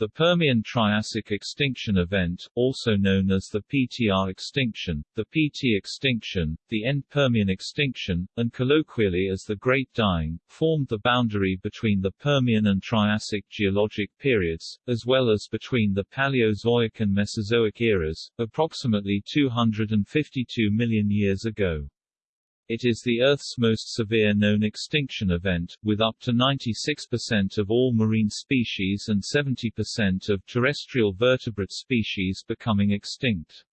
The Permian-Triassic extinction event, also known as the PTR extinction, the PT extinction, the end Permian extinction, and colloquially as the Great Dying, formed the boundary between the Permian and Triassic geologic periods, as well as between the Paleozoic and Mesozoic eras, approximately 252 million years ago. It is the Earth's most severe known extinction event, with up to 96% of all marine species and 70% of terrestrial vertebrate species becoming extinct.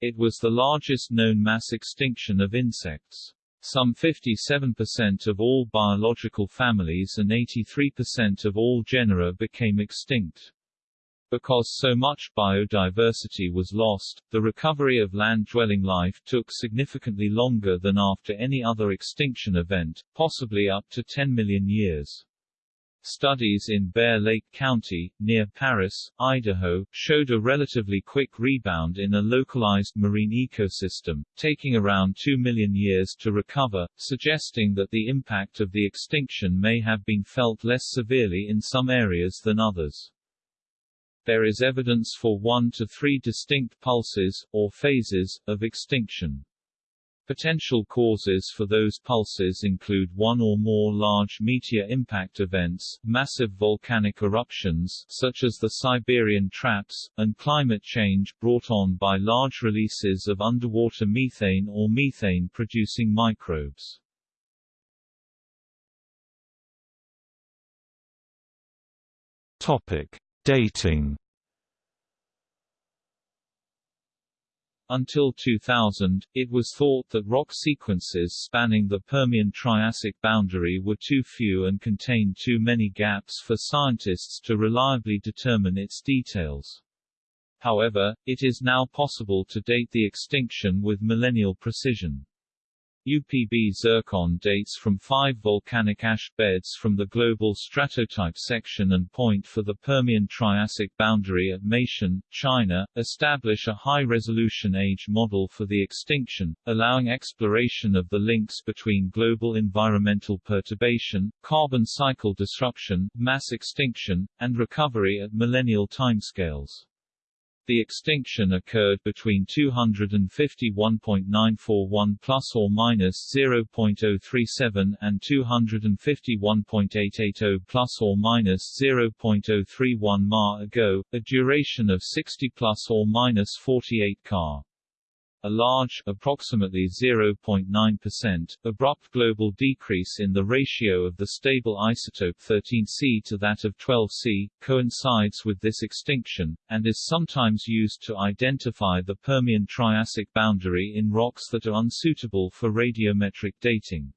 It was the largest known mass extinction of insects. Some 57% of all biological families and 83% of all genera became extinct. Because so much biodiversity was lost, the recovery of land-dwelling life took significantly longer than after any other extinction event, possibly up to 10 million years. Studies in Bear Lake County, near Paris, Idaho, showed a relatively quick rebound in a localized marine ecosystem, taking around 2 million years to recover, suggesting that the impact of the extinction may have been felt less severely in some areas than others. There is evidence for one to three distinct pulses, or phases, of extinction. Potential causes for those pulses include one or more large meteor impact events, massive volcanic eruptions such as the Siberian traps, and climate change brought on by large releases of underwater methane or methane-producing microbes. Topic: Dating Until 2000, it was thought that rock sequences spanning the Permian-Triassic boundary were too few and contained too many gaps for scientists to reliably determine its details. However, it is now possible to date the extinction with millennial precision. UPB zircon dates from five volcanic ash beds from the global stratotype section and point for the Permian-Triassic boundary at Meishan, China, establish a high-resolution age model for the extinction, allowing exploration of the links between global environmental perturbation, carbon cycle disruption, mass extinction, and recovery at millennial timescales. The extinction occurred between 251.941 plus or minus 0.037 and 251.880 plus or minus 0.031 ma ago, a duration of 60 plus or minus 48 ka. A large approximately 0.9% abrupt global decrease in the ratio of the stable isotope 13C to that of 12C coincides with this extinction, and is sometimes used to identify the Permian-Triassic boundary in rocks that are unsuitable for radiometric dating.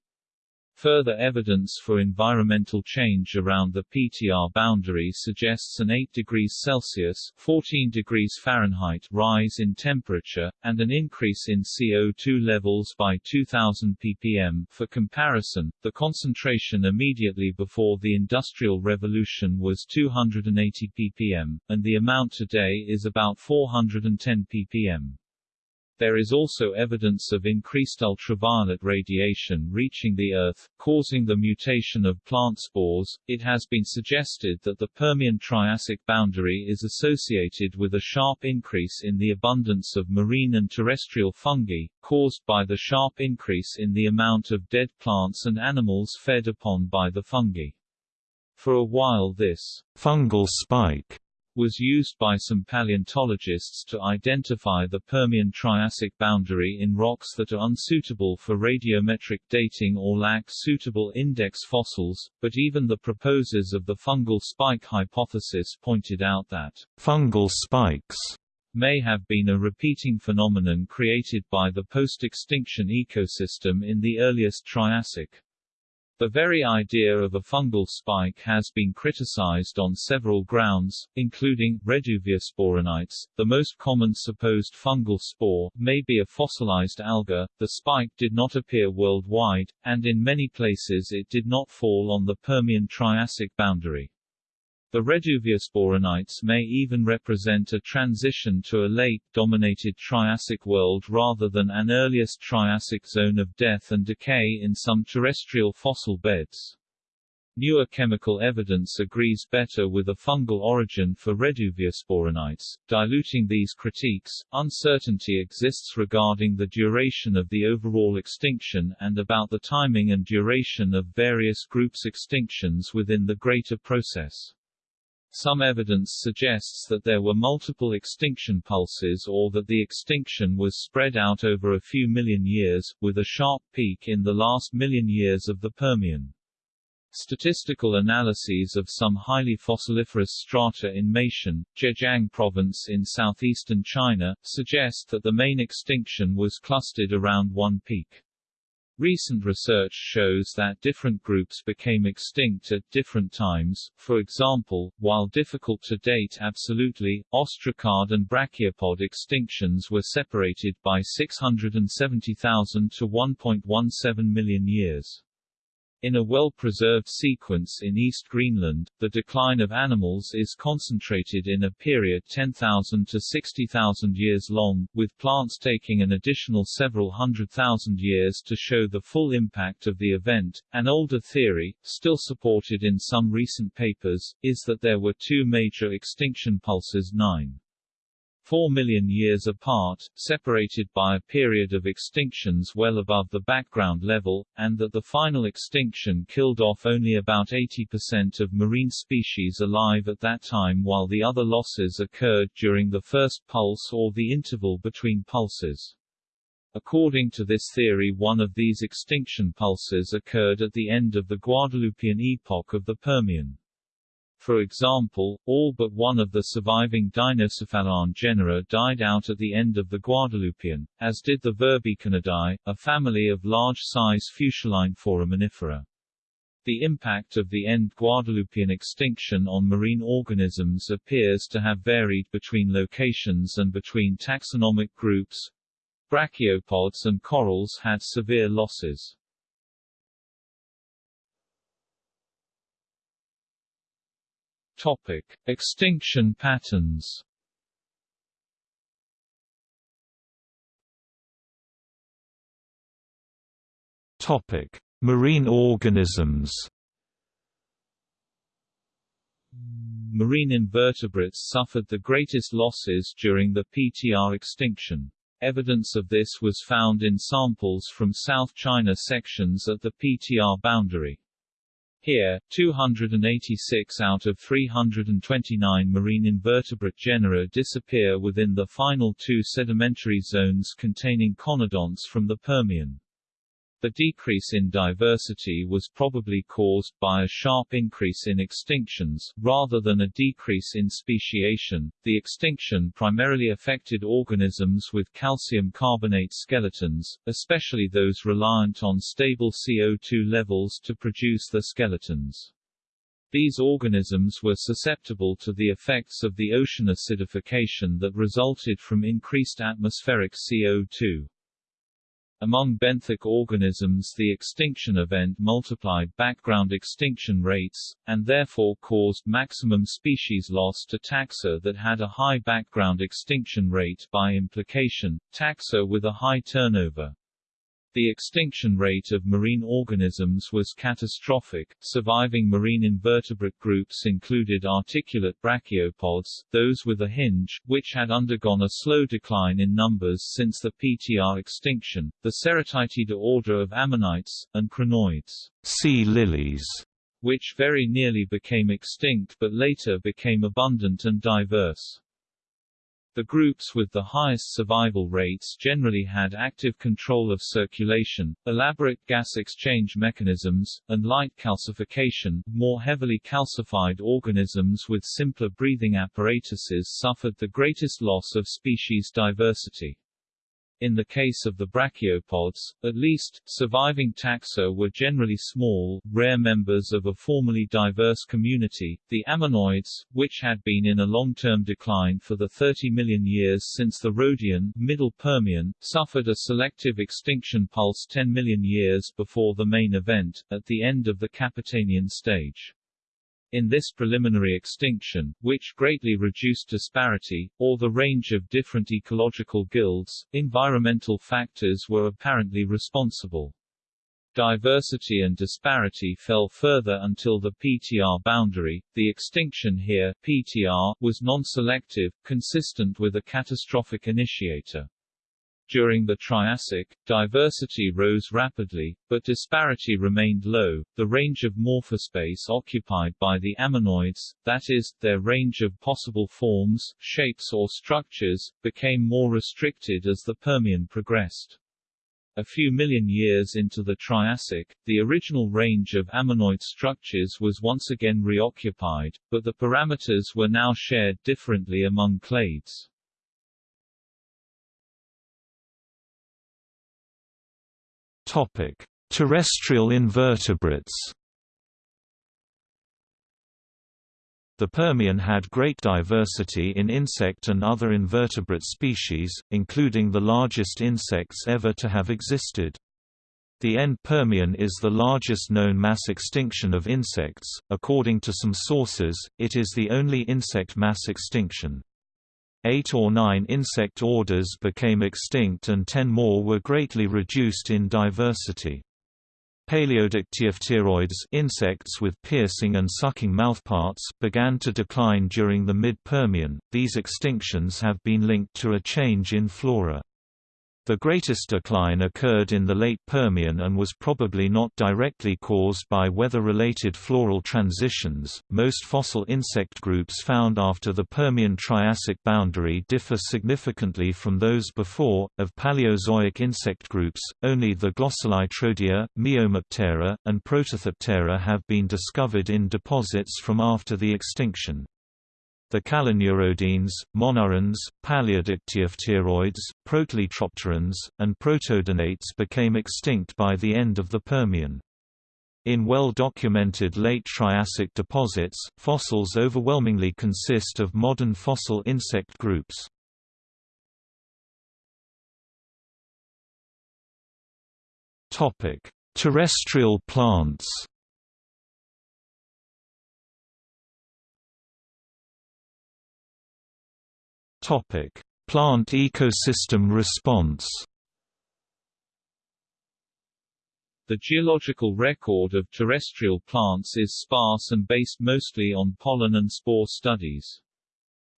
Further evidence for environmental change around the PTR boundary suggests an 8 degrees Celsius 14 degrees Fahrenheit rise in temperature, and an increase in CO2 levels by 2000 ppm. For comparison, the concentration immediately before the Industrial Revolution was 280 ppm, and the amount today is about 410 ppm. There is also evidence of increased ultraviolet radiation reaching the Earth, causing the mutation of plant spores. It has been suggested that the Permian-Triassic boundary is associated with a sharp increase in the abundance of marine and terrestrial fungi, caused by the sharp increase in the amount of dead plants and animals fed upon by the fungi. For a while this fungal spike was used by some paleontologists to identify the Permian-Triassic boundary in rocks that are unsuitable for radiometric dating or lack suitable index fossils, but even the proposers of the fungal spike hypothesis pointed out that fungal spikes may have been a repeating phenomenon created by the post-extinction ecosystem in the earliest Triassic. The very idea of a fungal spike has been criticized on several grounds, including, Reduviasporonites, the most common supposed fungal spore, may be a fossilized alga, the spike did not appear worldwide, and in many places it did not fall on the Permian-Triassic boundary. The Reduviasporonites may even represent a transition to a late-dominated Triassic world rather than an earliest Triassic zone of death and decay in some terrestrial fossil beds. Newer chemical evidence agrees better with a fungal origin for Reduviasporonites. Diluting these critiques, uncertainty exists regarding the duration of the overall extinction and about the timing and duration of various groups' extinctions within the greater process. Some evidence suggests that there were multiple extinction pulses or that the extinction was spread out over a few million years, with a sharp peak in the last million years of the Permian. Statistical analyses of some highly fossiliferous strata in Meishan, Zhejiang province in southeastern China, suggest that the main extinction was clustered around one peak. Recent research shows that different groups became extinct at different times, for example, while difficult to date absolutely, ostracod and brachiopod extinctions were separated by 670,000 to 1.17 million years. In a well-preserved sequence in East Greenland, the decline of animals is concentrated in a period 10,000 to 60,000 years long, with plants taking an additional several hundred thousand years to show the full impact of the event. An older theory, still supported in some recent papers, is that there were two major extinction pulses 9. 4 million years apart, separated by a period of extinctions well above the background level, and that the final extinction killed off only about 80% of marine species alive at that time while the other losses occurred during the first pulse or the interval between pulses. According to this theory one of these extinction pulses occurred at the end of the Guadalupian epoch of the Permian. For example, all but one of the surviving dinocephalian genera died out at the end of the Guadalupian, as did the Verbeekinidae, a family of large-size fusuline foraminifera. The impact of the end Guadalupian extinction on marine organisms appears to have varied between locations and between taxonomic groups. Brachiopods and corals had severe losses. Topic: Extinction patterns. Topic: Marine organisms. Marine invertebrates suffered the greatest losses during the PTR extinction. Evidence of this was found in samples from South China sections at the PTR boundary. Here, 286 out of 329 marine invertebrate genera disappear within the final two sedimentary zones containing conodonts from the Permian. The decrease in diversity was probably caused by a sharp increase in extinctions, rather than a decrease in speciation. The extinction primarily affected organisms with calcium carbonate skeletons, especially those reliant on stable CO2 levels to produce the skeletons. These organisms were susceptible to the effects of the ocean acidification that resulted from increased atmospheric CO2. Among benthic organisms the extinction event multiplied background extinction rates, and therefore caused maximum species loss to taxa that had a high background extinction rate by implication, taxa with a high turnover. The extinction rate of marine organisms was catastrophic. Surviving marine invertebrate groups included articulate brachiopods, those with a hinge, which had undergone a slow decline in numbers since the PTR extinction, the Ceratitida order of ammonites, and crinoids, sea lilies, which very nearly became extinct but later became abundant and diverse. The groups with the highest survival rates generally had active control of circulation, elaborate gas exchange mechanisms, and light calcification. More heavily calcified organisms with simpler breathing apparatuses suffered the greatest loss of species diversity. In the case of the brachiopods, at least, surviving taxa were generally small, rare members of a formerly diverse community, the ammonoids, which had been in a long-term decline for the 30 million years since the Roadian Middle Permian, suffered a selective extinction pulse 10 million years before the main event, at the end of the Capitanian stage. In this preliminary extinction, which greatly reduced disparity, or the range of different ecological guilds, environmental factors were apparently responsible. Diversity and disparity fell further until the PTR boundary. The extinction here PTR was non-selective, consistent with a catastrophic initiator. During the Triassic, diversity rose rapidly, but disparity remained low. The range of morphospace occupied by the ammonoids, that is, their range of possible forms, shapes or structures, became more restricted as the Permian progressed. A few million years into the Triassic, the original range of ammonoid structures was once again reoccupied, but the parameters were now shared differently among clades. Topic: Terrestrial invertebrates. The Permian had great diversity in insect and other invertebrate species, including the largest insects ever to have existed. The end Permian is the largest known mass extinction of insects. According to some sources, it is the only insect mass extinction. Eight or nine insect orders became extinct and ten more were greatly reduced in diversity. Paleodictyopteroids insects with piercing and sucking mouthparts began to decline during the mid-Permian. These extinctions have been linked to a change in flora. The greatest decline occurred in the late Permian and was probably not directly caused by weather-related floral transitions. Most fossil insect groups found after the Permian-Triassic boundary differ significantly from those before. Of Paleozoic insect groups, only the Glosselytrodea, Miomoptera, and Protothoptera have been discovered in deposits from after the extinction. The caloneurodeans, monurans, paleodictyopteroids, protelytropterans, and protodonates became extinct by the end of the Permian. In well-documented late Triassic deposits, fossils overwhelmingly consist of modern fossil insect groups. Terrestrial plants Topic: Plant ecosystem response. The geological record of terrestrial plants is sparse and based mostly on pollen and spore studies.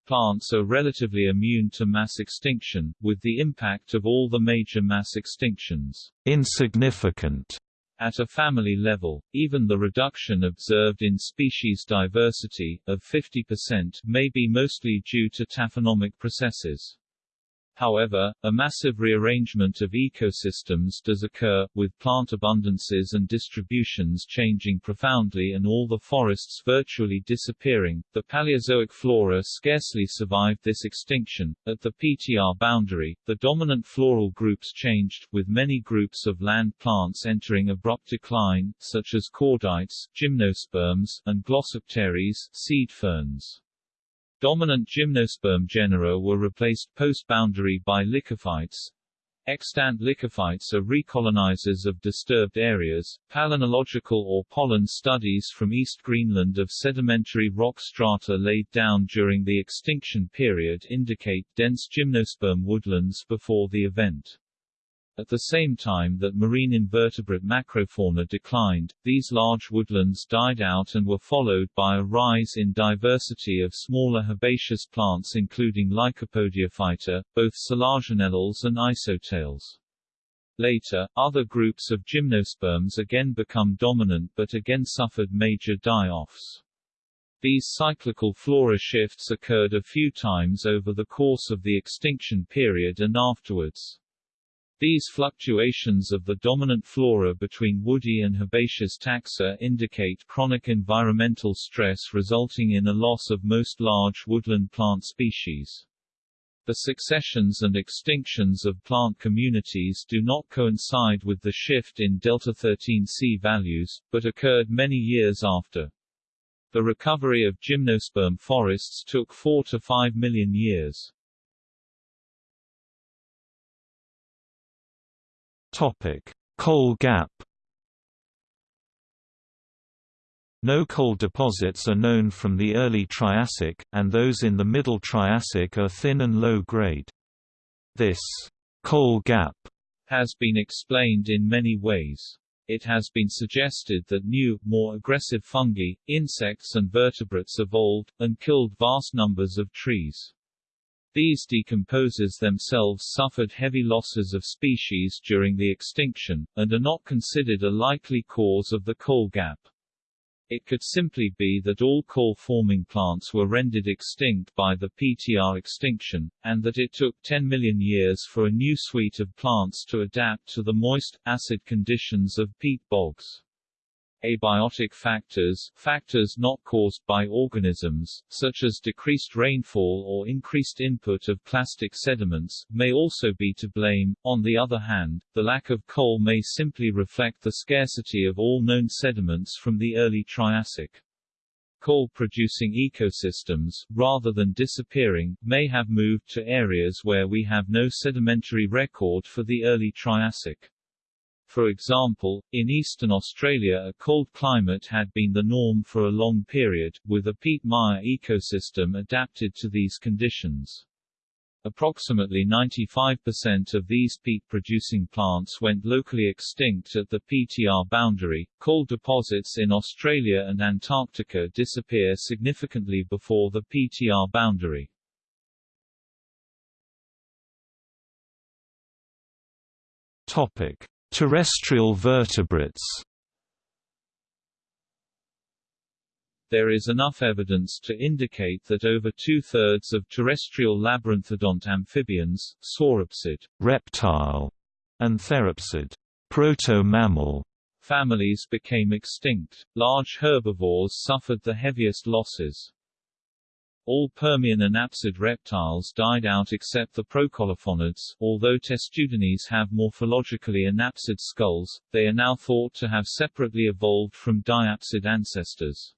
Plants are relatively immune to mass extinction, with the impact of all the major mass extinctions insignificant at a family level, even the reduction observed in species diversity, of 50%, may be mostly due to taphonomic processes. However, a massive rearrangement of ecosystems does occur, with plant abundances and distributions changing profoundly and all the forests virtually disappearing. The Paleozoic flora scarcely survived this extinction. At the PTR boundary, the dominant floral groups changed, with many groups of land plants entering abrupt decline, such as cordaites, gymnosperms, and Glossopteris, seed ferns. Dominant gymnosperm genera were replaced post-boundary by lycophytes. Extant lycophytes are recolonizers of disturbed areas. Palynological or pollen studies from East Greenland of sedimentary rock strata laid down during the extinction period indicate dense gymnosperm woodlands before the event. At the same time that marine invertebrate macrofauna declined, these large woodlands died out and were followed by a rise in diversity of smaller herbaceous plants including Lycopodiophyta, both selaginellales and Isoetales. Later, other groups of gymnosperms again become dominant but again suffered major die-offs. These cyclical flora shifts occurred a few times over the course of the extinction period and afterwards. These fluctuations of the dominant flora between woody and herbaceous taxa indicate chronic environmental stress resulting in a loss of most large woodland plant species. The successions and extinctions of plant communities do not coincide with the shift in delta-13C values, but occurred many years after. The recovery of gymnosperm forests took 4 to 5 million years. Topic: Coal Gap. No coal deposits are known from the early Triassic, and those in the Middle Triassic are thin and low-grade. This coal gap has been explained in many ways. It has been suggested that new, more aggressive fungi, insects and vertebrates evolved, and killed vast numbers of trees. These decomposers themselves suffered heavy losses of species during the extinction, and are not considered a likely cause of the coal gap. It could simply be that all coal-forming plants were rendered extinct by the PTR extinction, and that it took 10 million years for a new suite of plants to adapt to the moist, acid conditions of peat bogs. Abiotic factors, factors not caused by organisms, such as decreased rainfall or increased input of clastic sediments, may also be to blame. On the other hand, the lack of coal may simply reflect the scarcity of all known sediments from the early Triassic. Coal-producing ecosystems, rather than disappearing, may have moved to areas where we have no sedimentary record for the early Triassic. For example, in eastern Australia a cold climate had been the norm for a long period, with a peat mire ecosystem adapted to these conditions. Approximately 95% of these peat-producing plants went locally extinct at the PTR boundary. Coal deposits in Australia and Antarctica disappear significantly before the PTR boundary. Topic: Terrestrial vertebrates There is enough evidence to indicate that over two-thirds of terrestrial labyrinthodont amphibians, sauropsid reptile, and therapsid proto-mammal families became extinct. Large herbivores suffered the heaviest losses. All Permian anapsid reptiles died out except the procolophonids. Although testudines have morphologically anapsid skulls, they are now thought to have separately evolved from diapsid ancestors.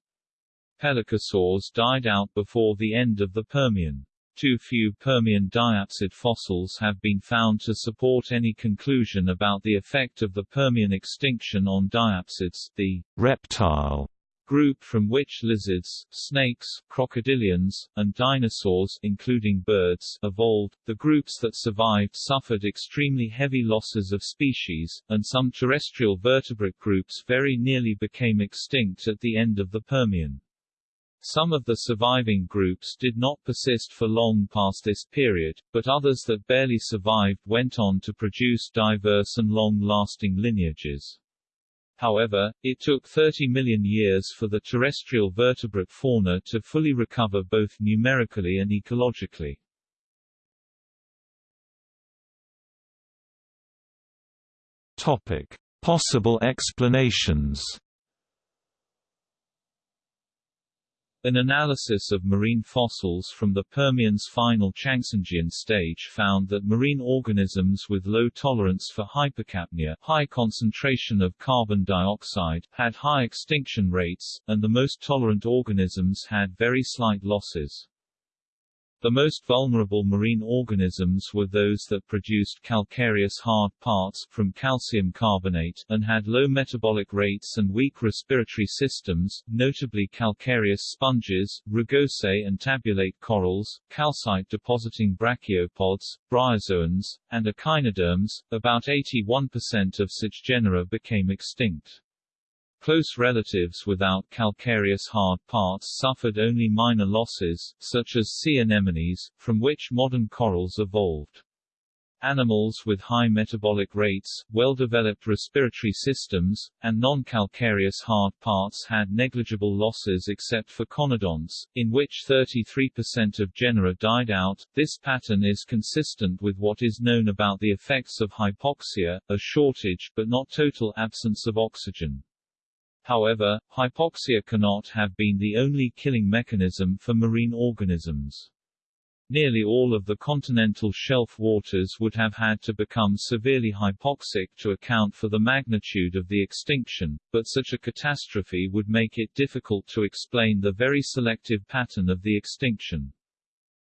Pelycosaurs died out before the end of the Permian. Too few Permian diapsid fossils have been found to support any conclusion about the effect of the Permian extinction on diapsids, the reptile group from which lizards, snakes, crocodilians, and dinosaurs including birds evolved. The groups that survived suffered extremely heavy losses of species, and some terrestrial vertebrate groups very nearly became extinct at the end of the Permian. Some of the surviving groups did not persist for long past this period, but others that barely survived went on to produce diverse and long-lasting lineages. However, it took 30 million years for the terrestrial vertebrate fauna to fully recover both numerically and ecologically. Topic: Possible explanations. An analysis of marine fossils from the Permian's final Changhsingian stage found that marine organisms with low tolerance for hypercapnia high concentration of carbon dioxide had high extinction rates, and the most tolerant organisms had very slight losses. The most vulnerable marine organisms were those that produced calcareous hard parts from calcium carbonate and had low metabolic rates and weak respiratory systems, notably calcareous sponges, rugose and tabulate corals, calcite-depositing brachiopods, bryozoans, and echinoderms. About 81% of such genera became extinct. Close relatives without calcareous hard parts suffered only minor losses, such as sea anemones, from which modern corals evolved. Animals with high metabolic rates, well-developed respiratory systems, and non-calcareous hard parts had negligible losses except for conodonts, in which 33% of genera died out. This pattern is consistent with what is known about the effects of hypoxia, a shortage but not total absence of oxygen. However, hypoxia cannot have been the only killing mechanism for marine organisms. Nearly all of the continental shelf waters would have had to become severely hypoxic to account for the magnitude of the extinction, but such a catastrophe would make it difficult to explain the very selective pattern of the extinction.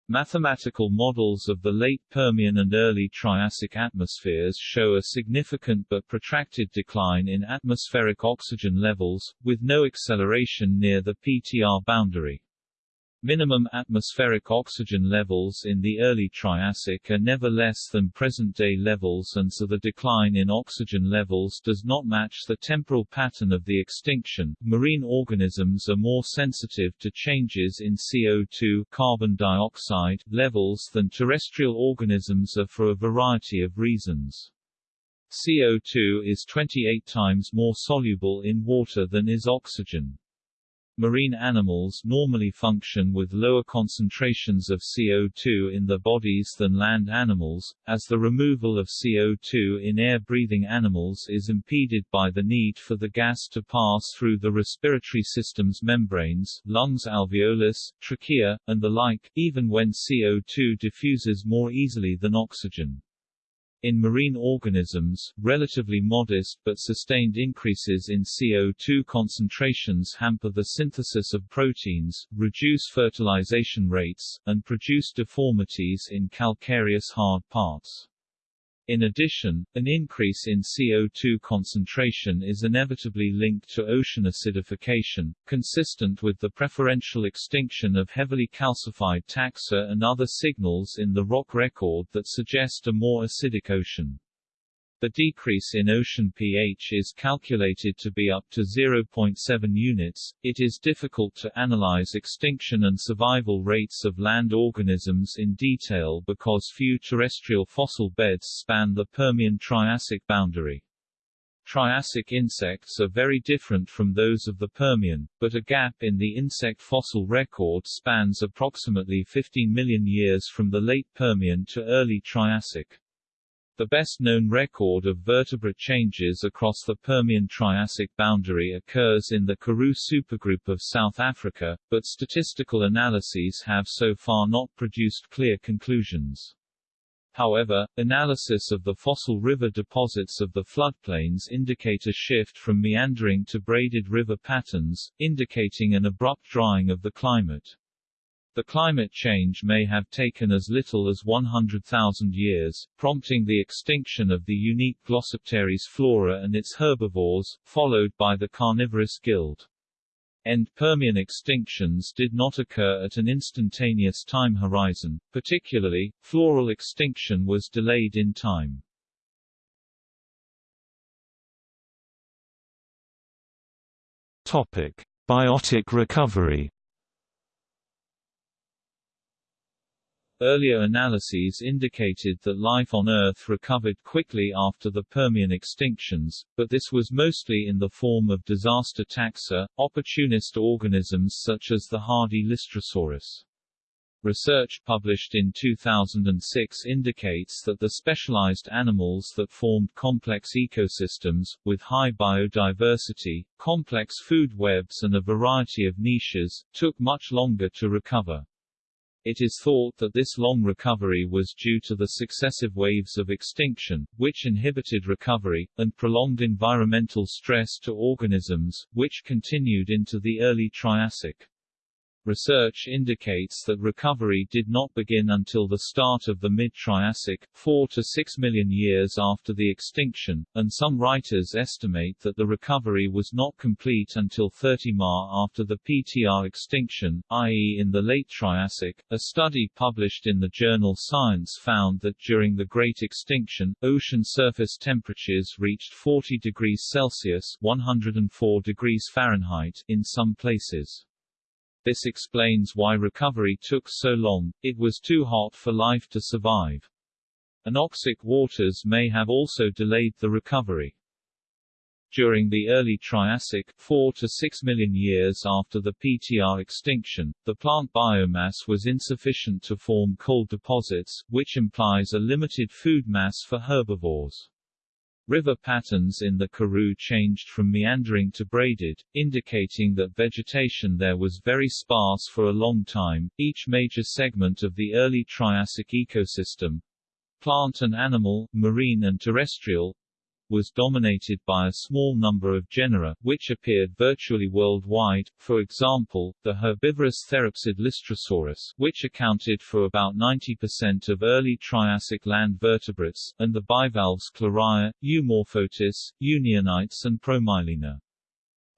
Mathematical models of the late Permian and early Triassic atmospheres show a significant but protracted decline in atmospheric oxygen levels, with no acceleration near the PTR boundary. Minimum atmospheric oxygen levels in the early Triassic are never less than present-day levels and so the decline in oxygen levels does not match the temporal pattern of the extinction. Marine organisms are more sensitive to changes in CO2 carbon dioxide levels than terrestrial organisms are for a variety of reasons. CO2 is 28 times more soluble in water than is oxygen. Marine animals normally function with lower concentrations of CO2 in their bodies than land animals, as the removal of CO2 in air-breathing animals is impeded by the need for the gas to pass through the respiratory system's membranes lungs alveolus, trachea, and the like, even when CO2 diffuses more easily than oxygen. In marine organisms, relatively modest but sustained increases in CO2 concentrations hamper the synthesis of proteins, reduce fertilization rates, and produce deformities in calcareous hard parts. In addition, an increase in CO2 concentration is inevitably linked to ocean acidification, consistent with the preferential extinction of heavily calcified taxa and other signals in the rock record that suggest a more acidic ocean. The decrease in ocean pH is calculated to be up to 0.7 units. It is difficult to analyze extinction and survival rates of land organisms in detail because few terrestrial fossil beds span the Permian-Triassic boundary. Triassic insects are very different from those of the Permian, but a gap in the insect fossil record spans approximately 15 million years from the late Permian to early Triassic. The best-known record of vertebrate changes across the Permian-Triassic boundary occurs in the Karoo supergroup of South Africa, but statistical analyses have so far not produced clear conclusions. However, analysis of the fossil river deposits of the floodplains indicate a shift from meandering to braided river patterns, indicating an abrupt drying of the climate. The climate change may have taken as little as 100,000 years, prompting the extinction of the unique Glossopteris flora and its herbivores, followed by the carnivorous guild. End Permian extinctions did not occur at an instantaneous time horizon, particularly, floral extinction was delayed in time. Topic: Biotic recovery. Earlier analyses indicated that life on Earth recovered quickly after the Permian extinctions, but this was mostly in the form of disaster taxa, opportunist organisms such as the hardy Lystrosaurus. Research published in 2006 indicates that the specialized animals that formed complex ecosystems, with high biodiversity, complex food webs and a variety of niches, took much longer to recover. It is thought that this long recovery was due to the successive waves of extinction, which inhibited recovery, and prolonged environmental stress to organisms, which continued into the early Triassic. Research indicates that recovery did not begin until the start of the mid-Triassic, 4 to 6 million years after the extinction, and some writers estimate that the recovery was not complete until 30 Ma after the PTR extinction, i.e. in the late Triassic. A study published in the journal Science found that during the Great Extinction, ocean surface temperatures reached 40 degrees Celsius 104 degrees Fahrenheit in some places. This explains why recovery took so long, it was too hot for life to survive. Anoxic waters may have also delayed the recovery. During the early Triassic, 4 to 6 million years after the PTR extinction, the plant biomass was insufficient to form coal deposits, which implies a limited food mass for herbivores. River patterns in the Karoo changed from meandering to braided, indicating that vegetation there was very sparse for a long time. Each major segment of the early Triassic ecosystem plant and animal, marine and terrestrial was dominated by a small number of genera, which appeared virtually worldwide, for example, the herbivorous therapsid Lystrosaurus, which accounted for about 90% of early Triassic land vertebrates, and the bivalves Claraia, Eumorphotis, Unionites and Promyalina.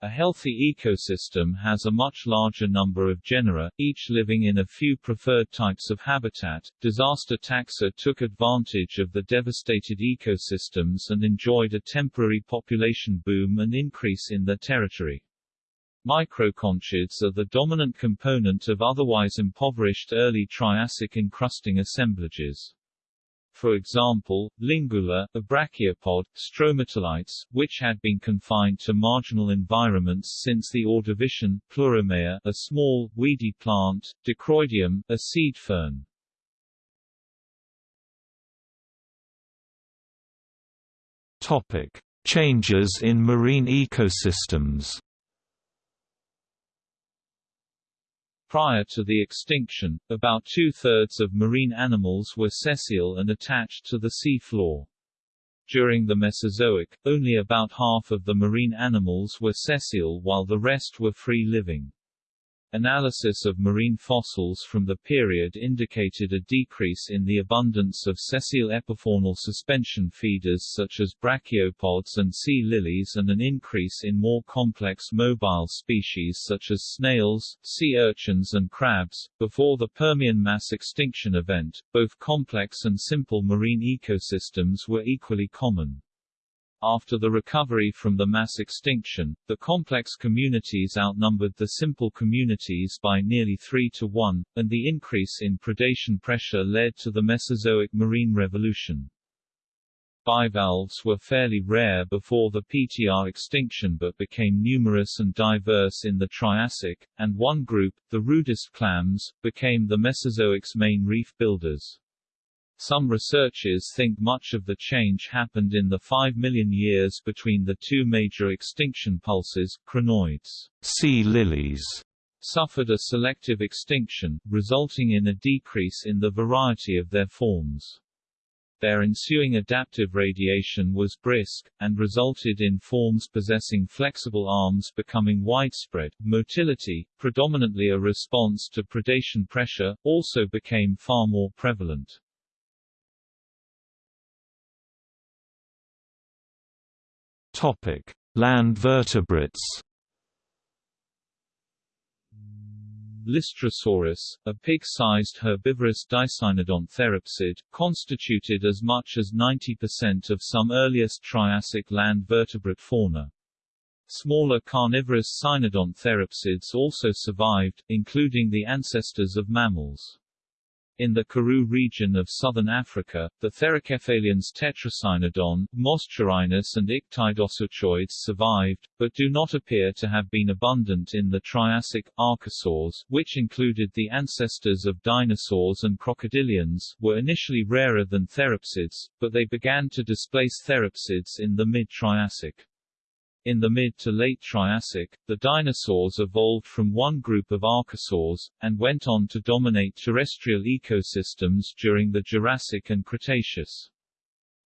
A healthy ecosystem has a much larger number of genera, each living in a few preferred types of habitat. Disaster taxa took advantage of the devastated ecosystems and enjoyed a temporary population boom and increase in their territory. Microconchids are the dominant component of otherwise impoverished early Triassic encrusting assemblages. For example, Lingula, a brachiopod, stromatolites, which had been confined to marginal environments since the Ordovician, Pleuromeia, a small, weedy plant, Dicroidium, a seed fern. Topic: Changes in marine ecosystems. Prior to the extinction, about two-thirds of marine animals were sessile and attached to the sea floor. During the Mesozoic, only about half of the marine animals were sessile while the rest were free-living. Analysis of marine fossils from the period indicated a decrease in the abundance of sessile epifaunal suspension feeders such as brachiopods and sea lilies and an increase in more complex mobile species such as snails, sea urchins and crabs. Before the Permian mass extinction event, both complex and simple marine ecosystems were equally common. After the recovery from the mass extinction, the complex communities outnumbered the simple communities by nearly 3 to 1, and the increase in predation pressure led to the Mesozoic marine revolution. Bivalves were fairly rare before the PTR extinction but became numerous and diverse in the Triassic, and one group, the rudist clams, became the Mesozoic's main reef builders. Some researchers think much of the change happened in the 5 million years between the two major extinction pulses. Crinoids, sea lilies, suffered a selective extinction, resulting in a decrease in the variety of their forms. Their ensuing adaptive radiation was brisk, and resulted in forms possessing flexible arms becoming widespread. Motility, predominantly a response to predation pressure, also became far more prevalent. Topic: Land vertebrates. Lystrosaurus, a pig-sized herbivorous dicynodont therapsid, constituted as much as 90% of some earliest Triassic land vertebrate fauna. Smaller carnivorous cynodont therapsids also survived, including the ancestors of mammals. In the Karoo region of southern Africa, the Therocephalians Tetracynodon, Moschorhinus and Ictidosuchoides survived, but do not appear to have been abundant in the Triassic. Archosaurs, which included the ancestors of dinosaurs and crocodilians, were initially rarer than therapsids, but they began to displace therapsids in the mid-Triassic. In the mid to late Triassic, the dinosaurs evolved from one group of archosaurs, and went on to dominate terrestrial ecosystems during the Jurassic and Cretaceous.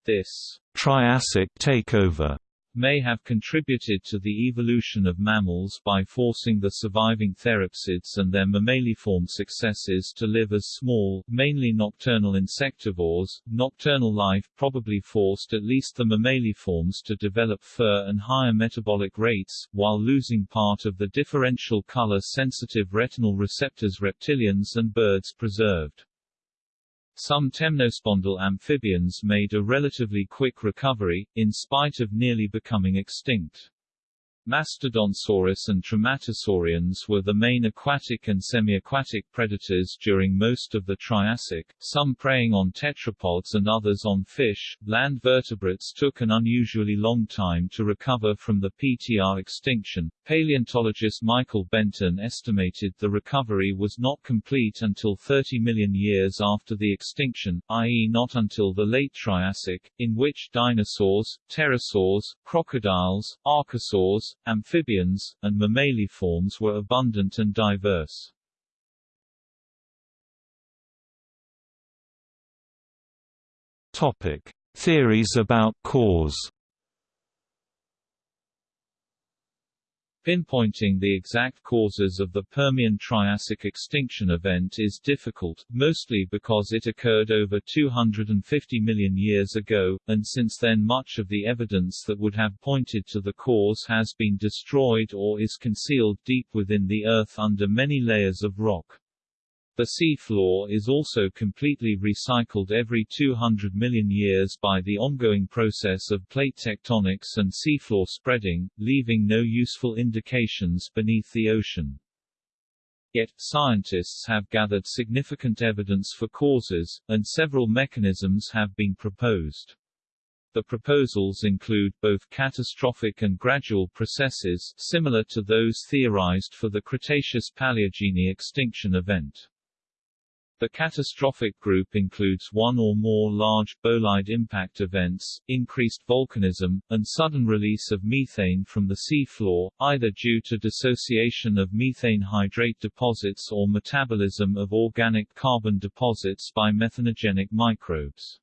This Triassic takeover may have contributed to the evolution of mammals by forcing the surviving therapsids and their mammaliform successors to live as small, mainly nocturnal insectivores. Nocturnal life probably forced at least the mammaliforms to develop fur and higher metabolic rates, while losing part of the differential color-sensitive retinal receptors reptilians and birds preserved. Some temnospondyl amphibians made a relatively quick recovery, in spite of nearly becoming extinct. Mastodonsaurus and Trematosaurians were the main aquatic and semi-aquatic predators during most of the Triassic, some preying on tetrapods and others on fish. Land vertebrates took an unusually long time to recover from the PTR extinction. Paleontologist Michael Benton estimated the recovery was not complete until 30 million years after the extinction, i.e. not until the late Triassic, in which dinosaurs, pterosaurs, crocodiles, archosaurs, amphibians, and mammaliforms were abundant and diverse. Topic: Theories about cause. Pinpointing the exact causes of the Permian-Triassic extinction event is difficult, mostly because it occurred over 250 million years ago, and since then much of the evidence that would have pointed to the cause has been destroyed or is concealed deep within the Earth under many layers of rock. The seafloor is also completely recycled every 200 million years by the ongoing process of plate tectonics and seafloor spreading, leaving no useful indications beneath the ocean. Yet, scientists have gathered significant evidence for causes, and several mechanisms have been proposed. The proposals include both catastrophic and gradual processes, similar to those theorized for the Cretaceous-Paleogene extinction event. The catastrophic group includes one or more large, bolide impact events, increased volcanism, and sudden release of methane from the sea floor, either due to dissociation of methane hydrate deposits or metabolism of organic carbon deposits by methanogenic microbes.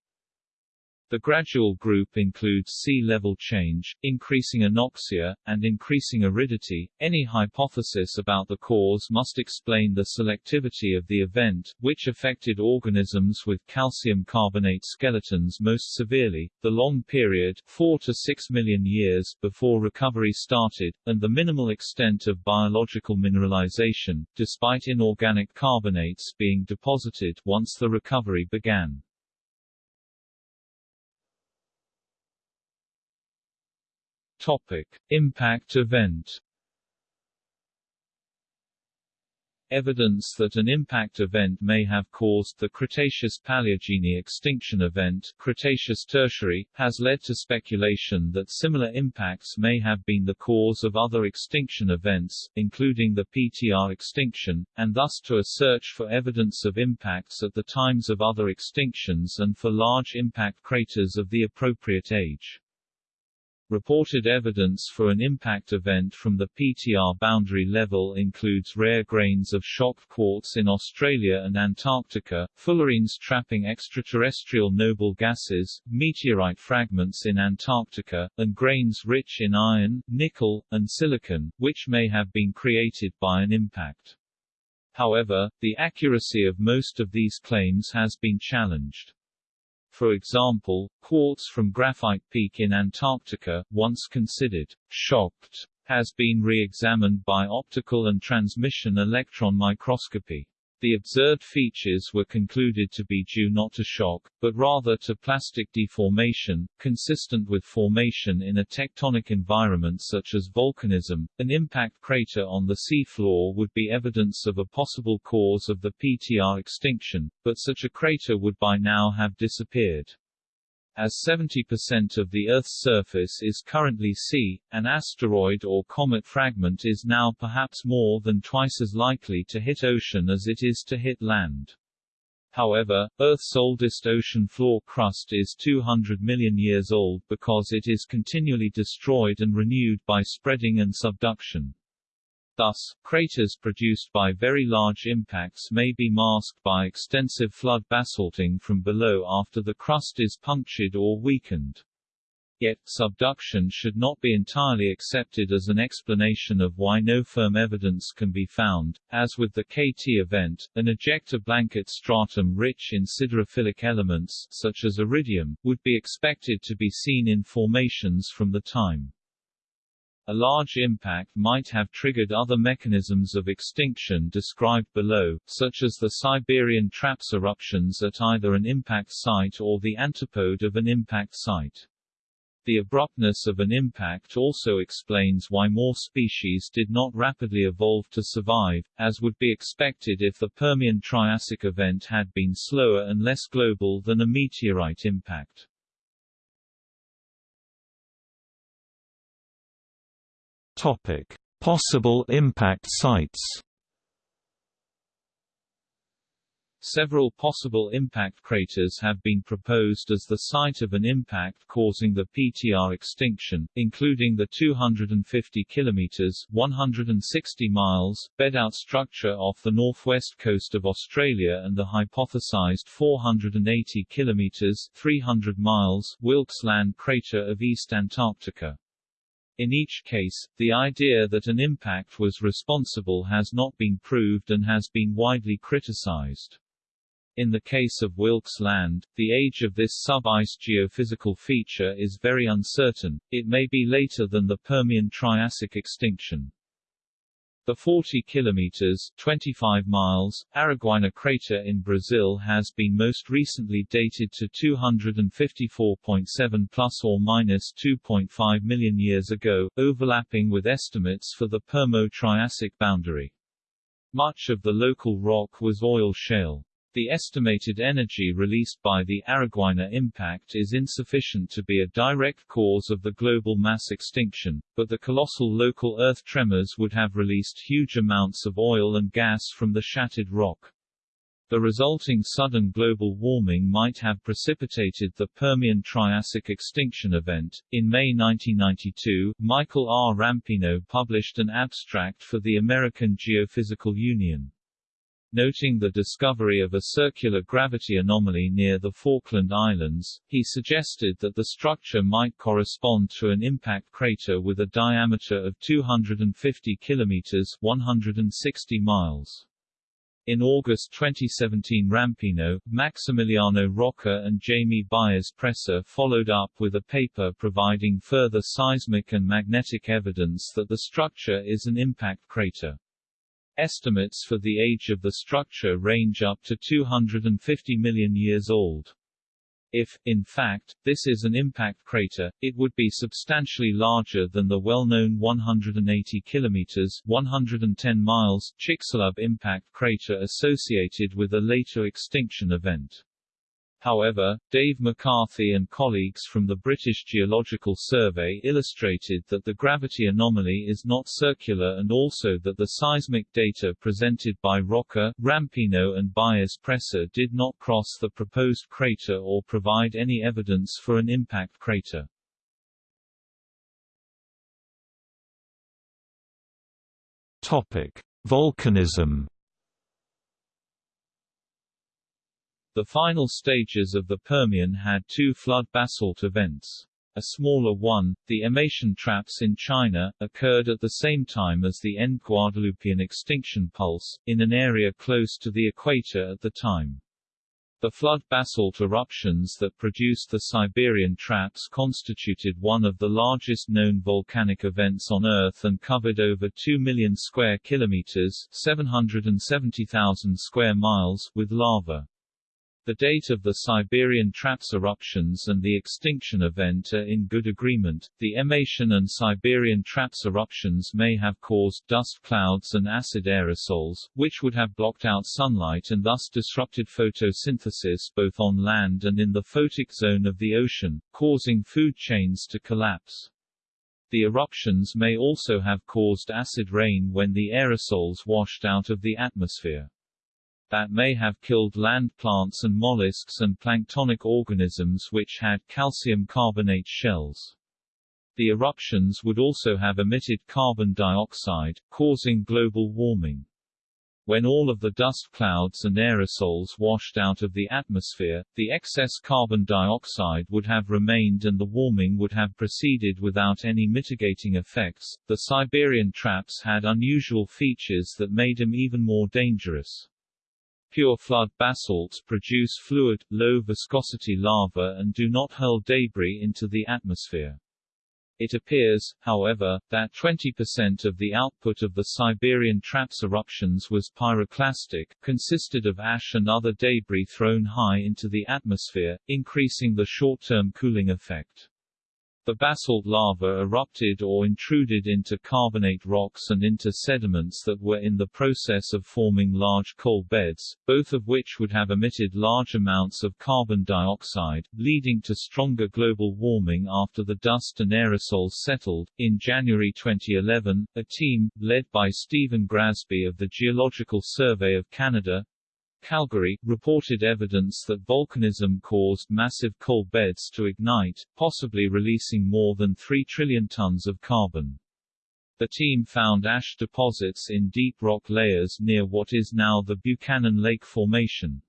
The gradual group includes sea level change, increasing anoxia, and increasing aridity. Any hypothesis about the cause must explain the selectivity of the event, which affected organisms with calcium carbonate skeletons most severely, the long period 4 to 6 million years before recovery started, and the minimal extent of biological mineralization, despite inorganic carbonates being deposited once the recovery began. Topic: Impact event. Evidence that an impact event may have caused the Cretaceous-Paleogene extinction event Cretaceous Tertiary, has led to speculation that similar impacts may have been the cause of other extinction events, including the PTR extinction, and thus to a search for evidence of impacts at the times of other extinctions and for large impact craters of the appropriate age. Reported evidence for an impact event from the PTR boundary level includes rare grains of shock quartz in Australia and Antarctica, fullerenes trapping extraterrestrial noble gases, meteorite fragments in Antarctica, and grains rich in iron, nickel, and silicon, which may have been created by an impact. However, the accuracy of most of these claims has been challenged. For example, quartz from Graphite Peak in Antarctica, once considered shocked, has been re-examined by optical and transmission electron microscopy. The observed features were concluded to be due not to shock, but rather to plastic deformation, consistent with formation in a tectonic environment such as volcanism. An impact crater on the seafloor would be evidence of a possible cause of the PTR extinction, but such a crater would by now have disappeared. As 70% of the Earth's surface is currently sea, an asteroid or comet fragment is now perhaps more than twice as likely to hit ocean as it is to hit land. However, Earth's oldest ocean floor crust is 200 million years old because it is continually destroyed and renewed by spreading and subduction. Thus, craters produced by very large impacts may be masked by extensive flood basalting from below after the crust is punctured or weakened. Yet, subduction should not be entirely accepted as an explanation of why no firm evidence can be found. As with the KT event, an ejecta blanket stratum rich in siderophilic elements, such as iridium, would be expected to be seen in formations from the time. A large impact might have triggered other mechanisms of extinction described below, such as the Siberian traps eruptions at either an impact site or the antipode of an impact site. The abruptness of an impact also explains why more species did not rapidly evolve to survive, as would be expected if the Permian-Triassic event had been slower and less global than a meteorite impact. Topic: Possible impact sites. Several possible impact craters have been proposed as the site of an impact causing the PTR extinction, including the 250 km 160 miles bedout structure off the northwest coast of Australia and the hypothesized 480 km 300 miles Wilkes Land crater of East Antarctica. In each case, the idea that an impact was responsible has not been proved and has been widely criticized. In the case of Wilkes Land, the age of this sub-ice geophysical feature is very uncertain, it may be later than the Permian-Triassic extinction. The 40 kilometers 25 miles Araguaína crater in Brazil has been most recently dated to 254.7 plus or minus 2.5 million years ago, overlapping with estimates for the Permo-Triassic boundary. Much of the local rock was oil shale. The estimated energy released by the Araguaína impact is insufficient to be a direct cause of the global mass extinction, but the colossal local earth tremors would have released huge amounts of oil and gas from the shattered rock. The resulting sudden global warming might have precipitated the Permian Triassic extinction event. In May 1992, Michael R. Rampino published an abstract for the American Geophysical Union. Noting the discovery of a circular gravity anomaly near the Falkland Islands, he suggested that the structure might correspond to an impact crater with a diameter of 250 kilometers 160 miles. In August 2017 Rampino, Maximiliano Rocca and Jamie Baez Presser followed up with a paper providing further seismic and magnetic evidence that the structure is an impact crater. Estimates for the age of the structure range up to 250 million years old. If, in fact, this is an impact crater, it would be substantially larger than the well-known 180 km 110 miles Chicxulub impact crater associated with a later extinction event. However, Dave McCarthy and colleagues from the British Geological Survey illustrated that the gravity anomaly is not circular and also that the seismic data presented by Rocca, Rampino and Baez Presser did not cross the proposed crater or provide any evidence for an impact crater. Topic: Volcanism The final stages of the Permian had two flood basalt events. A smaller one, the Emeishan traps in China, occurred at the same time as the end Guadalupian extinction pulse, in an area close to the equator at the time. The flood basalt eruptions that produced the Siberian traps constituted one of the largest known volcanic events on Earth and covered over 2 million square kilometers 770,000 square miles with lava. The date of the Siberian Traps eruptions and the extinction event are in good agreement. The Emeishan and Siberian Traps eruptions may have caused dust clouds and acid aerosols, which would have blocked out sunlight and thus disrupted photosynthesis both on land and in the photic zone of the ocean, causing food chains to collapse. The eruptions may also have caused acid rain when the aerosols washed out of the atmosphere that may have killed land plants and mollusks and planktonic organisms which had calcium carbonate shells. The eruptions would also have emitted carbon dioxide, causing global warming. When all of the dust clouds and aerosols washed out of the atmosphere, the excess carbon dioxide would have remained and the warming would have proceeded without any mitigating effects. The Siberian traps had unusual features that made them even more dangerous. Pure flood basalts produce fluid, low-viscosity lava and do not hurl debris into the atmosphere. It appears, however, that 20% of the output of the Siberian traps eruptions was pyroclastic, consisted of ash and other debris thrown high into the atmosphere, increasing the short-term cooling effect. The basalt lava erupted or intruded into carbonate rocks and into sediments that were in the process of forming large coal beds, both of which would have emitted large amounts of carbon dioxide, leading to stronger global warming after the dust and aerosols settled. In January 2011, a team, led by Stephen Grasby of the Geological Survey of Canada, Calgary, reported evidence that volcanism caused massive coal beds to ignite, possibly releasing more than 3 trillion tons of carbon. The team found ash deposits in deep rock layers near what is now the Buchanan Lake Formation.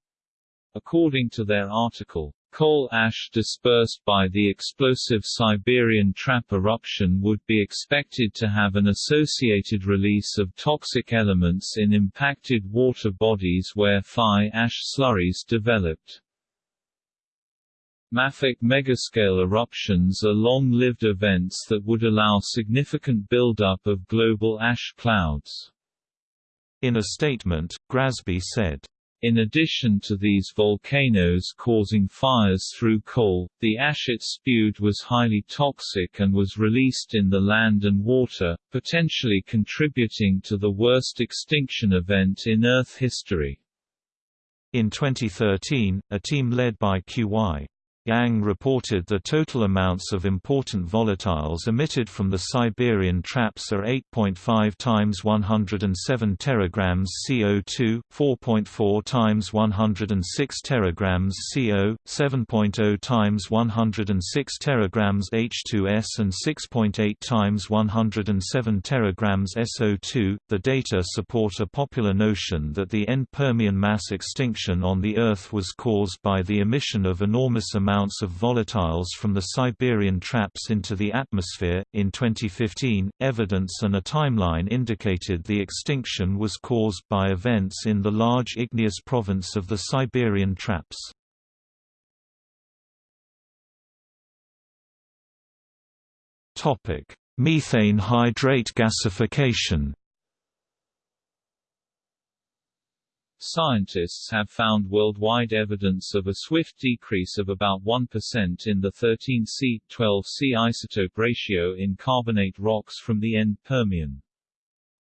According to their article, Coal ash dispersed by the explosive Siberian trap eruption would be expected to have an associated release of toxic elements in impacted water bodies where fly ash slurries developed. Mafic megascale eruptions are long-lived events that would allow significant buildup of global ash clouds. In a statement, Grasby said, in addition to these volcanoes causing fires through coal, the ash it spewed was highly toxic and was released in the land and water, potentially contributing to the worst extinction event in Earth history. In 2013, a team led by QY Yang reported the total amounts of important volatiles emitted from the Siberian traps are 8.5 times 107 teragrams CO2, 4.4 times 106 teragrams CO, 7.0 times 106 teragrams H2S and 6.8 times 107 teragrams SO2. The data support a popular notion that the end Permian mass extinction on the Earth was caused by the emission of enormous amounts amounts of volatiles from the Siberian traps into the atmosphere. In 2015, evidence and a timeline indicated the extinction was caused by events in the large igneous province of the Siberian traps. Topic: Methane hydrate gasification. Scientists have found worldwide evidence of a swift decrease of about 1% in the 13C-12C isotope ratio in carbonate rocks from the end Permian.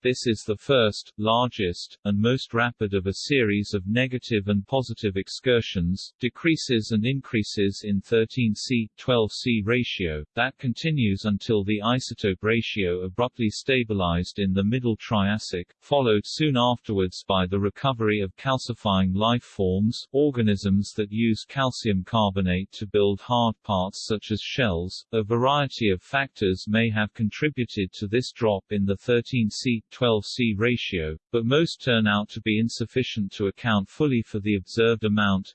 This is the first, largest, and most rapid of a series of negative and positive excursions, decreases and increases in 13C-12C ratio, that continues until the isotope ratio abruptly stabilized in the Middle Triassic, followed soon afterwards by the recovery of calcifying life forms, organisms that use calcium carbonate to build hard parts such as shells. A variety of factors may have contributed to this drop in the 13C 12C ratio, but most turn out to be insufficient to account fully for the observed amount,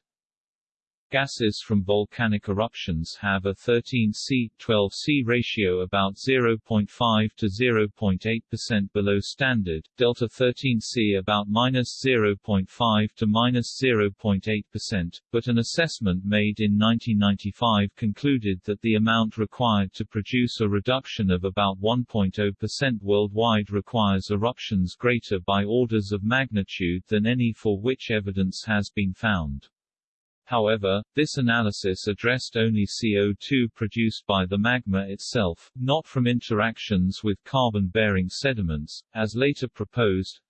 Gases from volcanic eruptions have a 13C-12C ratio about 0.5 to 0.8% below standard, delta 13C about minus 0.5 to minus 0.8%, but an assessment made in 1995 concluded that the amount required to produce a reduction of about 1.0% worldwide requires eruptions greater by orders of magnitude than any for which evidence has been found. However, this analysis addressed only CO2 produced by the magma itself, not from interactions with carbon-bearing sediments, as later proposed.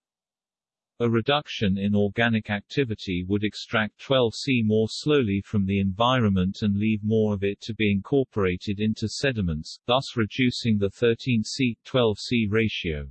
A reduction in organic activity would extract 12C more slowly from the environment and leave more of it to be incorporated into sediments, thus reducing the 13C-12C ratio.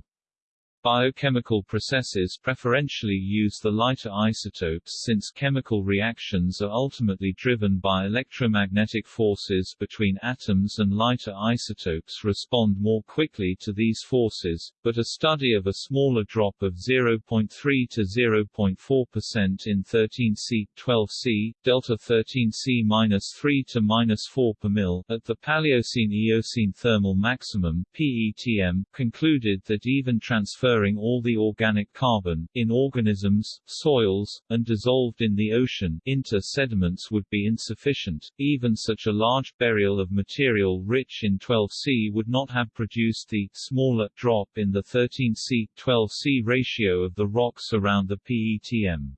Biochemical processes preferentially use the lighter isotopes since chemical reactions are ultimately driven by electromagnetic forces between atoms and lighter isotopes respond more quickly to these forces, but a study of a smaller drop of 0.3 to 0.4% in 13C, 12C, delta 13C-3 to -4 per mil at the Paleocene-Eocene thermal maximum PETM concluded that even transfer transferring all the organic carbon, in organisms, soils, and dissolved in the ocean, into sediments would be insufficient. Even such a large burial of material rich in 12C would not have produced the smaller drop in the 13C-12C ratio of the rocks around the PETM.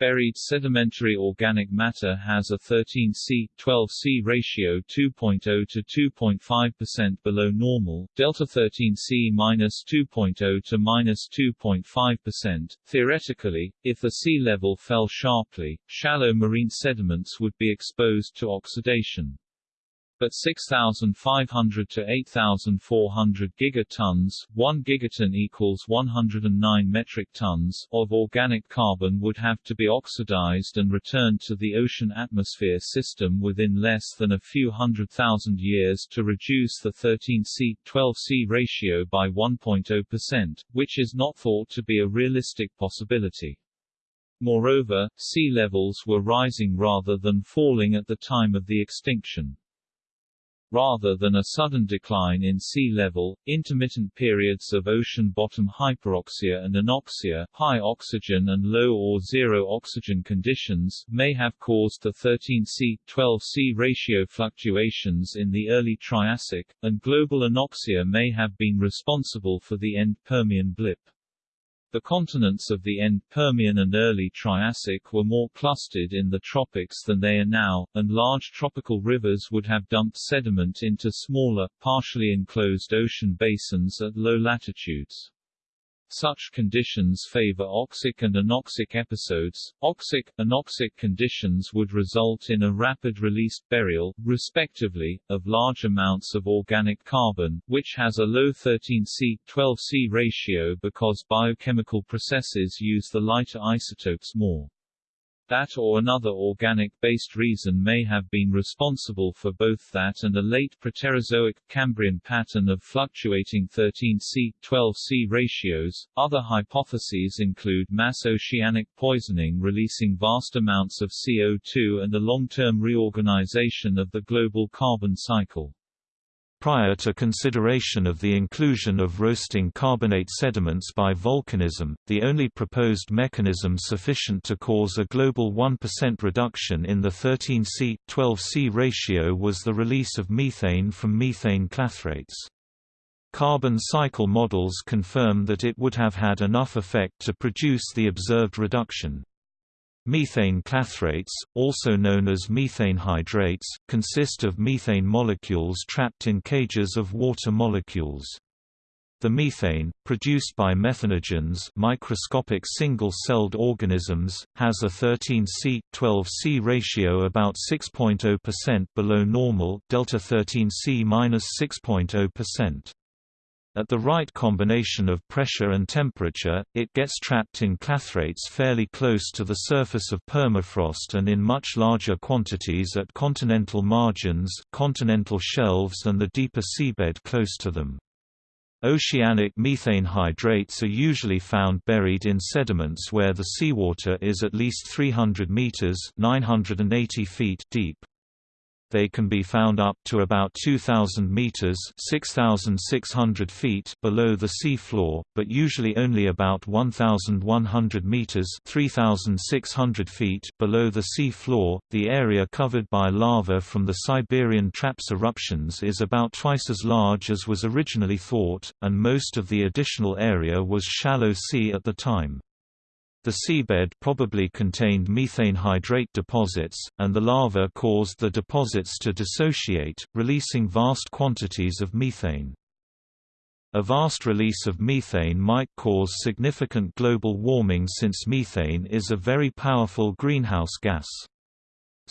Buried sedimentary organic matter has a 13C, 12C ratio 2.0 to 2.5% below normal, delta 13C minus 2.0 to minus 2.5%. Theoretically, if the sea level fell sharply, shallow marine sediments would be exposed to oxidation but 6,500 to 8,400 gigatons 1 gigaton equals 109 metric tons of organic carbon would have to be oxidized and returned to the ocean atmosphere system within less than a few hundred thousand years to reduce the 13C-12C ratio by 1.0%, which is not thought to be a realistic possibility. Moreover, sea levels were rising rather than falling at the time of the extinction. Rather than a sudden decline in sea level, intermittent periods of ocean bottom hyperoxia and anoxia high oxygen and low or zero oxygen conditions may have caused the 13C-12C ratio fluctuations in the early Triassic, and global anoxia may have been responsible for the end Permian blip. The continents of the end Permian and early Triassic were more clustered in the tropics than they are now, and large tropical rivers would have dumped sediment into smaller, partially enclosed ocean basins at low latitudes. Such conditions favor oxic and anoxic episodes. Oxic, anoxic conditions would result in a rapid release, burial, respectively, of large amounts of organic carbon, which has a low 13C-12C ratio because biochemical processes use the lighter isotopes more. That or another organic-based reason may have been responsible for both that and a late Proterozoic Cambrian pattern of fluctuating 13C-12C ratios. Other hypotheses include mass oceanic poisoning releasing vast amounts of CO2 and a long-term reorganization of the global carbon cycle. Prior to consideration of the inclusion of roasting carbonate sediments by volcanism, the only proposed mechanism sufficient to cause a global 1% reduction in the 13C-12C ratio was the release of methane from methane clathrates. Carbon cycle models confirm that it would have had enough effect to produce the observed reduction. Methane clathrates, also known as methane hydrates, consist of methane molecules trapped in cages of water molecules. The methane, produced by methanogens microscopic single-celled organisms, has a 13C-12C ratio about 6.0% below normal delta 13C-6.0%. At the right combination of pressure and temperature, it gets trapped in clathrates fairly close to the surface of permafrost and in much larger quantities at continental margins, continental shelves and the deeper seabed close to them. Oceanic methane hydrates are usually found buried in sediments where the seawater is at least 300 meters (980 feet) deep. They can be found up to about 2,000 meters (6,600 feet) below the sea floor, but usually only about 1,100 meters (3,600 feet) below the sea floor. The area covered by lava from the Siberian Traps eruptions is about twice as large as was originally thought, and most of the additional area was shallow sea at the time. The seabed probably contained methane hydrate deposits, and the lava caused the deposits to dissociate, releasing vast quantities of methane. A vast release of methane might cause significant global warming since methane is a very powerful greenhouse gas.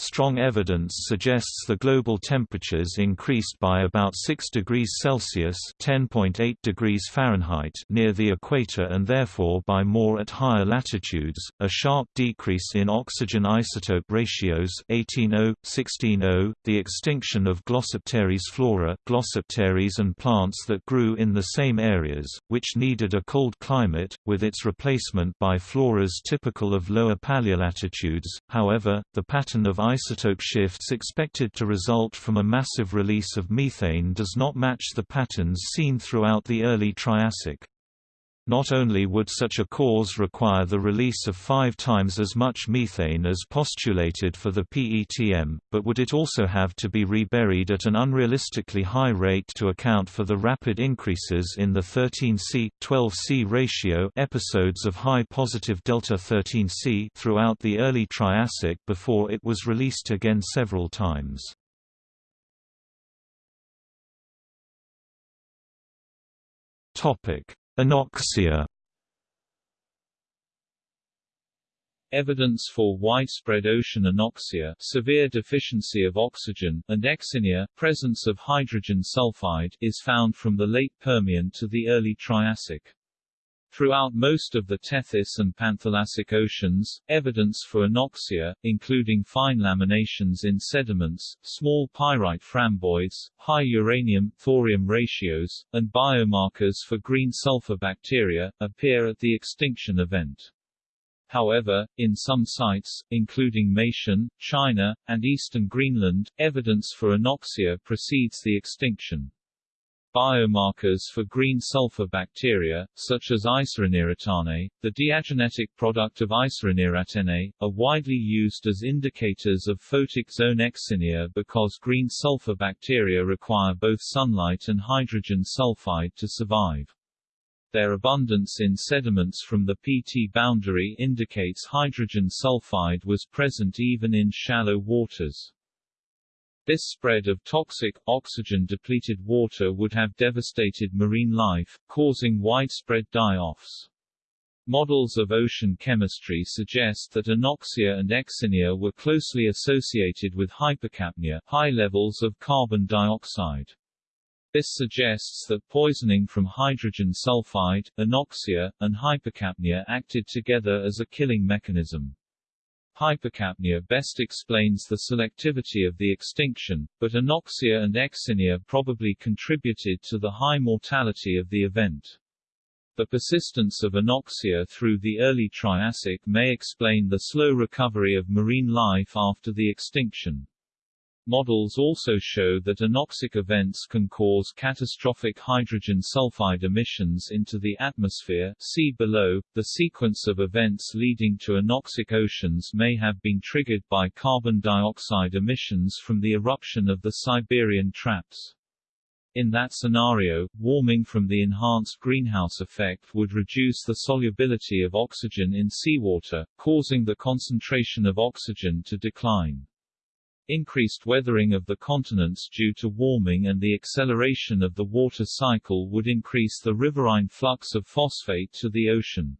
Strong evidence suggests the global temperatures increased by about 6 degrees Celsius (10.8 degrees Fahrenheit) near the equator and therefore by more at higher latitudes. A sharp decrease in oxygen isotope ratios (18O, 16O), the extinction of Glossopteris flora, Glossopteris and plants that grew in the same areas, which needed a cold climate, with its replacement by floras typical of lower paleolatitudes. However, the pattern of isotope shifts expected to result from a massive release of methane does not match the patterns seen throughout the early Triassic. Not only would such a cause require the release of five times as much methane as postulated for the PETM, but would it also have to be reburied at an unrealistically high rate to account for the rapid increases in the 13C 12C ratio episodes of high positive delta 13C throughout the early Triassic before it was released again several times. Topic Anoxia Evidence for widespread ocean anoxia severe deficiency of oxygen and euxinia presence of hydrogen sulfide is found from the late Permian to the early Triassic. Throughout most of the Tethys and Panthalassic oceans, evidence for anoxia, including fine laminations in sediments, small pyrite framboids, high uranium-thorium ratios, and biomarkers for green sulfur bacteria, appear at the extinction event. However, in some sites, including Meishan, China, and eastern Greenland, evidence for anoxia precedes the extinction. Biomarkers for green sulfur bacteria, such as Isorenieratane, the diagenetic product of isorenieratene, are widely used as indicators of photic zone euxinia because green sulfur bacteria require both sunlight and hydrogen sulfide to survive. Their abundance in sediments from the PT boundary indicates hydrogen sulfide was present even in shallow waters. This spread of toxic, oxygen-depleted water would have devastated marine life, causing widespread die-offs. Models of ocean chemistry suggest that anoxia and euxinia were closely associated with hypercapnia high levels of carbon dioxide. This suggests that poisoning from hydrogen sulfide, anoxia, and hypercapnia acted together as a killing mechanism. Hypercapnia best explains the selectivity of the extinction, but anoxia and euxinia probably contributed to the high mortality of the event. The persistence of anoxia through the early Triassic may explain the slow recovery of marine life after the extinction. Models also show that anoxic events can cause catastrophic hydrogen sulfide emissions into the atmosphere see below. The sequence of events leading to anoxic oceans may have been triggered by carbon dioxide emissions from the eruption of the Siberian traps. In that scenario, warming from the enhanced greenhouse effect would reduce the solubility of oxygen in seawater, causing the concentration of oxygen to decline. Increased weathering of the continents due to warming and the acceleration of the water cycle would increase the riverine flux of phosphate to the ocean.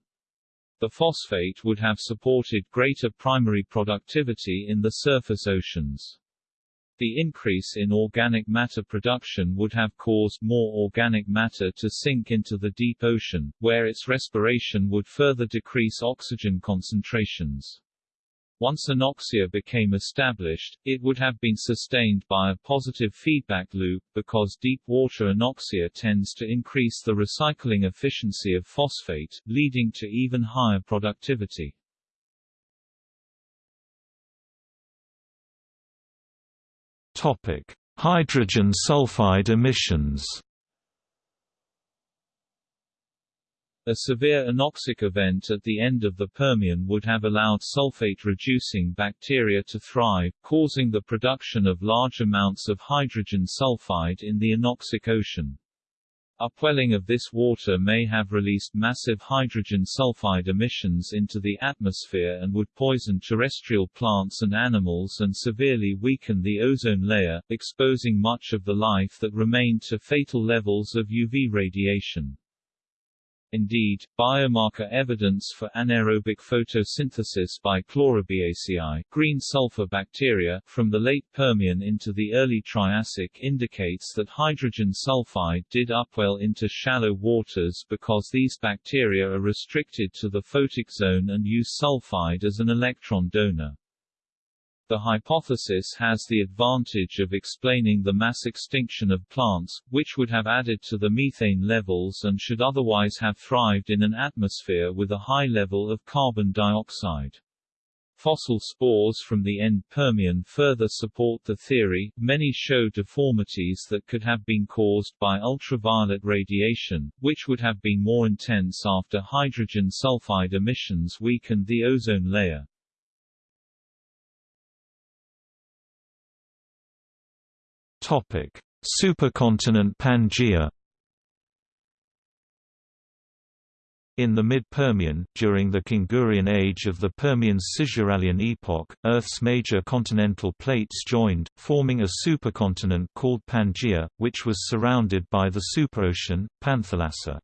The phosphate would have supported greater primary productivity in the surface oceans. The increase in organic matter production would have caused more organic matter to sink into the deep ocean, where its respiration would further decrease oxygen concentrations. Once anoxia became established, it would have been sustained by a positive feedback loop, because deep water anoxia tends to increase the recycling efficiency of phosphate, leading to even higher productivity. Topic: Hydrogen sulfide emissions. A severe anoxic event at the end of the Permian would have allowed sulfate-reducing bacteria to thrive, causing the production of large amounts of hydrogen sulfide in the anoxic ocean. Upwelling of this water may have released massive hydrogen sulfide emissions into the atmosphere and would poison terrestrial plants and animals and severely weaken the ozone layer, exposing much of the life that remained to fatal levels of UV radiation. Indeed, biomarker evidence for anaerobic photosynthesis by Chlorobiaceae green sulfur bacteria from the late Permian into the early Triassic indicates that hydrogen sulfide did upwell into shallow waters because these bacteria are restricted to the photic zone and use sulfide as an electron donor. The hypothesis has the advantage of explaining the mass extinction of plants, which would have added to the methane levels and should otherwise have thrived in an atmosphere with a high level of carbon dioxide. Fossil spores from the end Permian further support the theory. Many show deformities that could have been caused by ultraviolet radiation, which would have been more intense after hydrogen sulfide emissions weakened the ozone layer. Topic: Supercontinent Pangaea. In the mid-Permian, during the Kungurian age of the Permian-Cisuralian epoch, Earth's major continental plates joined, forming a supercontinent called Pangaea, which was surrounded by the superocean, Panthalassa.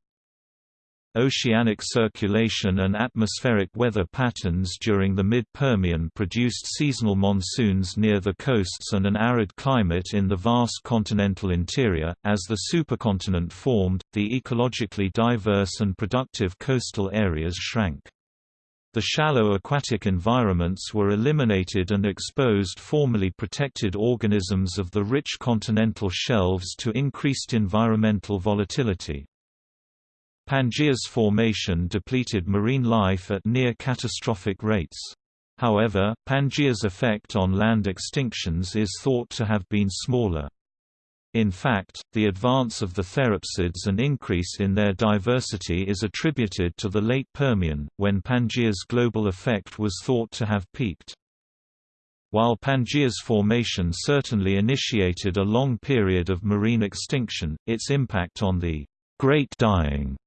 Oceanic circulation and atmospheric weather patterns during the mid-Permian produced seasonal monsoons near the coasts and an arid climate in the vast continental interior. As the supercontinent formed, the ecologically diverse and productive coastal areas shrank. The shallow aquatic environments were eliminated and exposed formerly protected organisms of the rich continental shelves to increased environmental volatility. Pangaea's formation depleted marine life at near-catastrophic rates. However, Pangaea's effect on land extinctions is thought to have been smaller. In fact, the advance of the therapsids and increase in their diversity is attributed to the late Permian, when Pangaea's global effect was thought to have peaked. While Pangaea's formation certainly initiated a long period of marine extinction, its impact on the Great Dying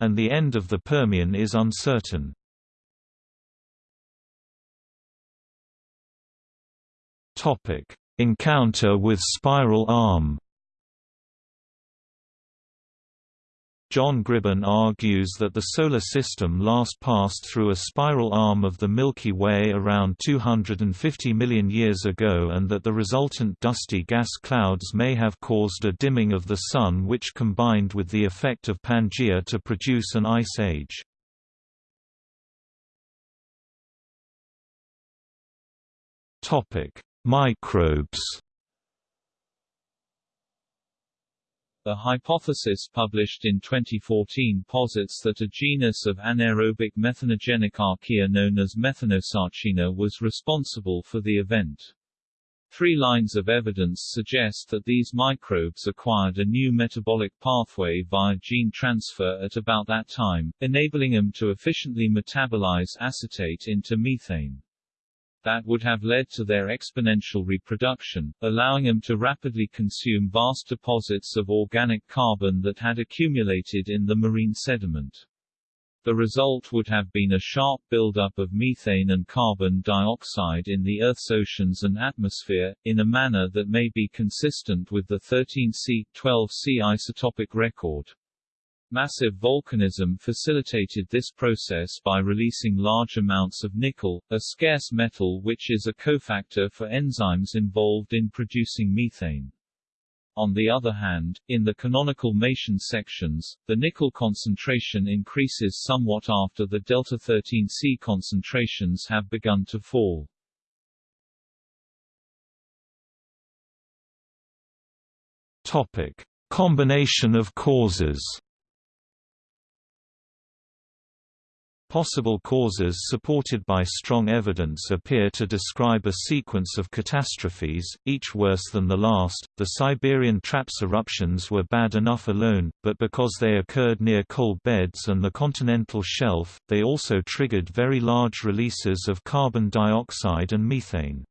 and the end of the Permian is uncertain. Encounter with spiral arm John Gribbin argues that the Solar System last passed through a spiral arm of the Milky Way around 250 million years ago and that the resultant dusty gas clouds may have caused a dimming of the Sun which combined with the effect of Pangaea to produce an ice age. Microbes A hypothesis published in 2014 posits that a genus of anaerobic methanogenic archaea known as Methanosarcina was responsible for the event. Three lines of evidence suggest that these microbes acquired a new metabolic pathway via gene transfer at about that time, enabling them to efficiently metabolize acetate into methane that would have led to their exponential reproduction, allowing them to rapidly consume vast deposits of organic carbon that had accumulated in the marine sediment. The result would have been a sharp buildup of methane and carbon dioxide in the Earth's oceans and atmosphere, in a manner that may be consistent with the 13C, 12C isotopic record. Massive volcanism facilitated this process by releasing large amounts of nickel, a scarce metal which is a cofactor for enzymes involved in producing methane. On the other hand, in the canonical Meishan sections, the nickel concentration increases somewhat after the delta-13C concentrations have begun to fall. Topic: Combination of causes. Possible causes supported by strong evidence appear to describe a sequence of catastrophes, each worse than the last. The Siberian Traps eruptions were bad enough alone, but because they occurred near coal beds and the continental shelf, they also triggered very large releases of carbon dioxide and methane.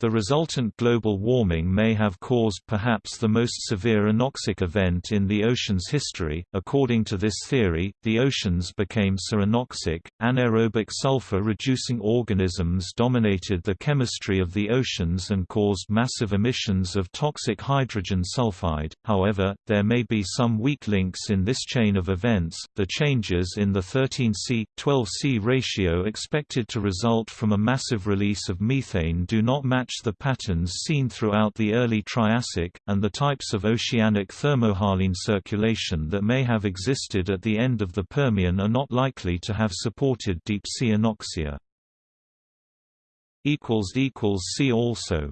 The resultant global warming may have caused perhaps the most severe anoxic event in the ocean's history. According to this theory, the oceans became ceranoxic. Anaerobic sulfur reducing organisms dominated the chemistry of the oceans and caused massive emissions of toxic hydrogen sulfide. However, there may be some weak links in this chain of events. The changes in the 13C 12C ratio expected to result from a massive release of methane do not match match the patterns seen throughout the early Triassic, and the types of oceanic thermohaline circulation that may have existed at the end of the Permian are not likely to have supported deep-sea anoxia. See also